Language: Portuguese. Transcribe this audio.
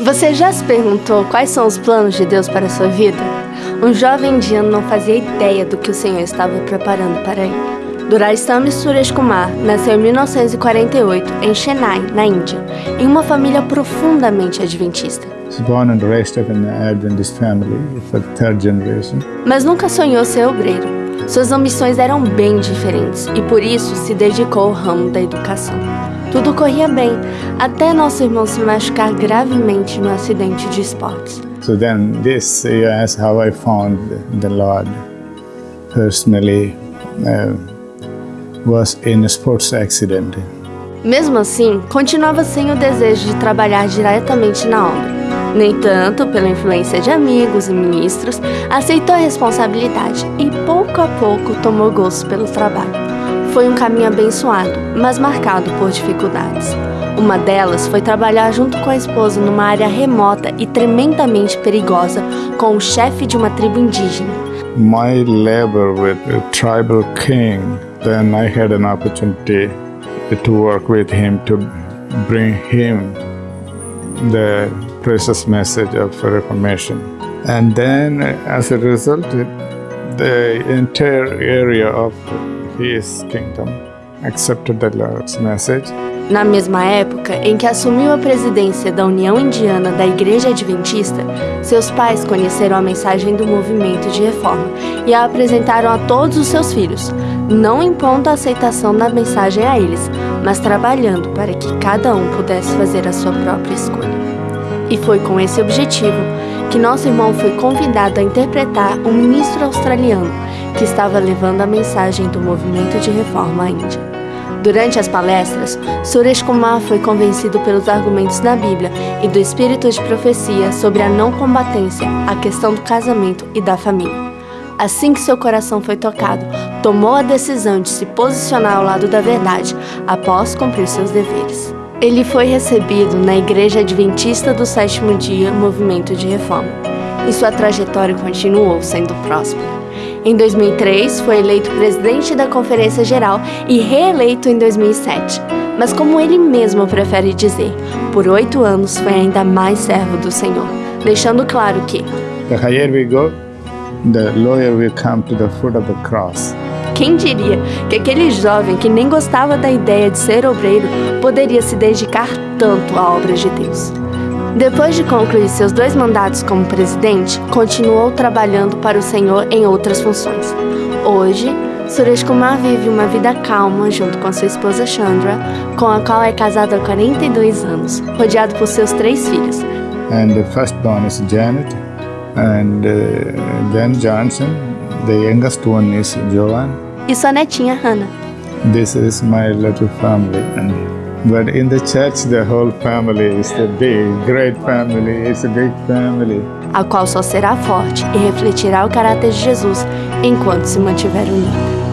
Você já se perguntou quais são os planos de Deus para a sua vida? Um jovem indiano não fazia ideia do que o Senhor estava preparando para ele. Durastham Suresh Kumar nasceu em 1948 em Chennai, na Índia, em uma família profundamente adventista. Mas nunca sonhou ser obreiro. Suas ambições eram bem diferentes e por isso se dedicou ao ramo da educação. Tudo corria bem, até nosso irmão se machucar gravemente no acidente de esportes. So then this is how I found the Lord personally uh, was in a sports accident. Mesmo assim, continuava sem o desejo de trabalhar diretamente na obra. No entanto, pela influência de amigos e ministros, aceitou a responsabilidade e pouco a pouco tomou gosto pelo trabalho. Foi um caminho abençoado, mas marcado por dificuldades. Uma delas foi trabalhar junto com a esposa numa área remota e tremendamente perigosa com o chefe de uma tribo indígena. My labor with a tribal king, then I had an opportunity to work with him to bring him the precious message of reformation. And then as a result, the entire area of his kingdom accepted the Lord's message. Na mesma época em que assumiu a presidência da União Indiana da Igreja Adventista, seus pais conheceram a mensagem do movimento de reforma e a apresentaram a todos os seus filhos, não impondo a aceitação da mensagem a eles, mas trabalhando para que cada um pudesse fazer a sua própria escolha. E foi com esse objetivo que nosso irmão foi convidado a interpretar um ministro australiano que estava levando a mensagem do movimento de reforma à Índia. Durante as palestras, Suresh Kumar foi convencido pelos argumentos da Bíblia e do espírito de profecia sobre a não combatência, a questão do casamento e da família. Assim que seu coração foi tocado, tomou a decisão de se posicionar ao lado da verdade após cumprir seus deveres. Ele foi recebido na Igreja Adventista do Sétimo Dia Movimento de Reforma, e sua trajetória continuou sendo próspera. Em 2003, foi eleito presidente da Conferência Geral e reeleito em 2007. Mas como ele mesmo prefere dizer, por oito anos foi ainda mais servo do Senhor, deixando claro que The higher we go, the lower we come to the foot of the cross. Quem diria que aquele jovem que nem gostava da ideia de ser obreiro poderia se dedicar tanto à obra de Deus? Depois de concluir seus dois mandatos como presidente, continuou trabalhando para o Senhor em outras funções. Hoje, Suresh Kumar vive uma vida calma junto com sua esposa Chandra, com a qual é casado há 42 anos, rodeado por seus três filhos. And the first born is Janet, and uh, then Johnson. The youngest one is Joanne. E sua netinha Hannah. This is my little family. But in the church, the whole family is a big, great family. It's a big family. A qual só será forte e refletirá o caráter de Jesus enquanto se mantiver unida.